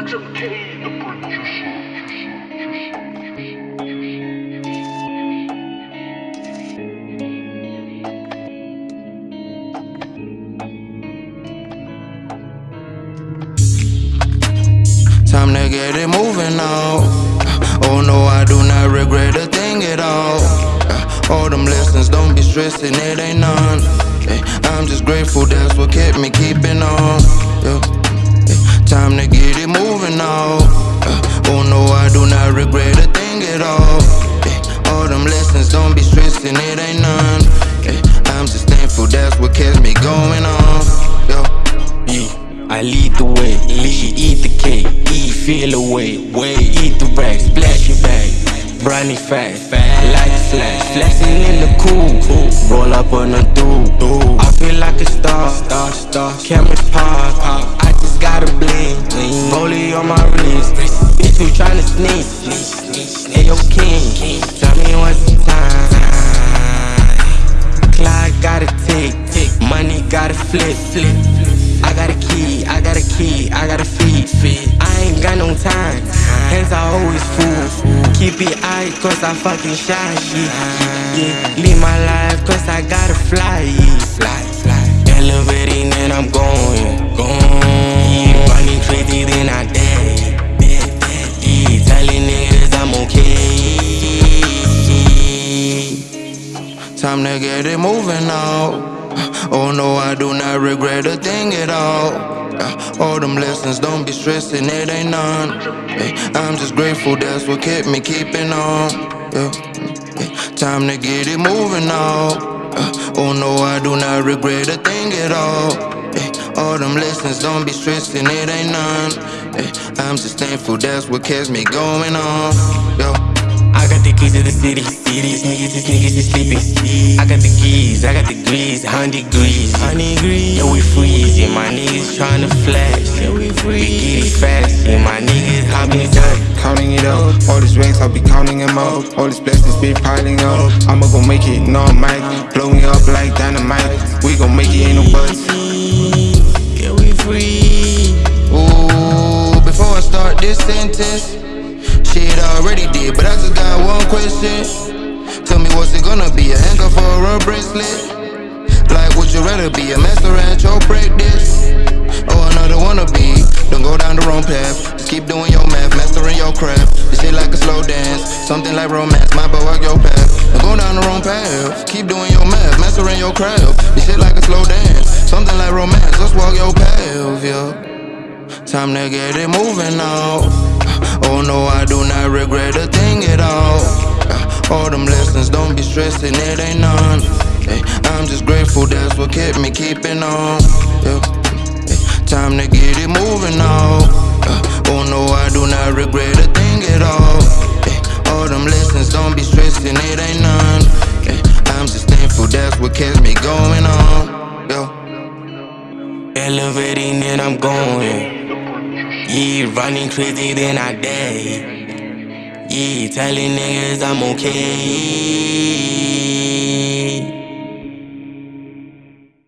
Time to get it moving now. Oh no, I do not regret a thing at all. Uh, all them lessons, don't be stressing, it ain't none. I'm just grateful, that's what kept me keeping on. Time to get moving now. Uh, oh no, I do not regret a thing at all. All them lessons, don't be stressing, it ain't none. I'm just thankful, that's what kept me going on. Yeah, I lead the way, lead, eat the cake, eat, feel away, way, eat the racks, splash your bag, brownie fat, like flash, flexing in the cool, roll up on the dude, I feel like a star, star, star, cameras sneak, hey yo king, tell me what's the time, clock gotta tick, tick, money gotta flip, flip, I got a key, I got a key, I got a feed, feed. I ain't got no time, hands are always full. Keep it high, cause I fucking shy, yeah. Live my life, cause I gotta fly. Fly, fly. Elevating and I'm going, going. Time to get it moving now. Oh no, I do not regret a thing at all. All them lessons, don't be stressing, it ain't none. I'm just grateful, that's what kept me keeping on. Time to get it moving now. Oh no, I do not regret a thing at all. All them lessons, don't be stressing, it ain't none. I'm just thankful, that's what keeps me going on. I got the keys to the city. See these niggas, these niggas is sleeping. I got the keys, I got the grease, hundred degrees. Hundred degrees. Yeah, we freeze. Yeah, my niggas tryna flash. Yeah, we freeze. We get it fast. Yeah, my niggas hopping down. Counting it up, all these racks, I'll be counting them up. All these blessings be piling up. I'ma go make it, no mic. Blow me up like dynamite. We gon' make it, ain't no buts. Yeah, we free. Ooh, before I start this sentence. Already did, but I just got one question. Tell me what's it gonna be, a handcuff or a bracelet? Like, would you rather be a master at your practice? Or another wannabe? Don't go down the wrong path. Just keep doing your math, mastering your craft. This shit like a slow dance, something like romance. My boy, walk your path. Don't go down the wrong path. Keep doing your math, mastering your craft. This shit like a slow dance, something like romance. Just walk your path, yeah. Time to get it moving now. Oh no, I do not regret a thing at all. Uh, all them lessons, don't be stressing, it ain't none. Hey, I'm just grateful, that's what kept me keeping on. yeah Time to get it moving now. Uh, oh no, I do not regret a thing at all. All them lessons, don't be stressing, it ain't none. I'm just thankful, that's what keeps me going on. Yeah. Elevating and I'm going. Yeah, running crazy, then I die. Yeah, telling niggas I'm okay.